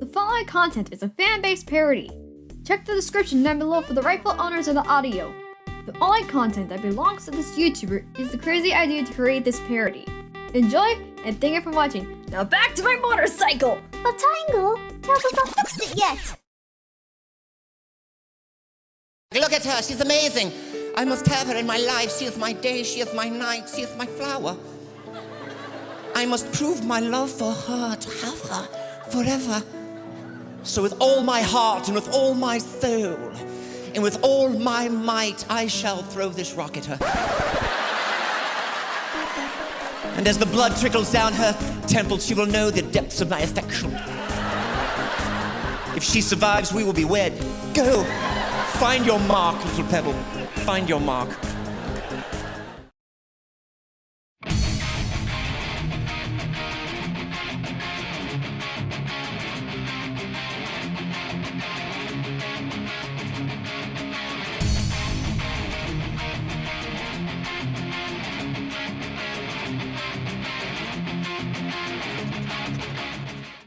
The following content is a fan-based parody. Check the description down below for the rightful owners of the audio. The only content that belongs to this YouTuber is the crazy idea to create this parody. Enjoy, and thank you for watching. Now back to my motorcycle! But Tangle tells us not fixed it yet. Look at her, she's amazing. I must have her in my life. She is my day, she is my night, she is my flower. I must prove my love for her, to have her forever. So, with all my heart and with all my soul and with all my might, I shall throw this rock at her. And as the blood trickles down her temples, she will know the depths of my affection. If she survives, we will be wed. Go! Find your mark, little pebble. Find your mark.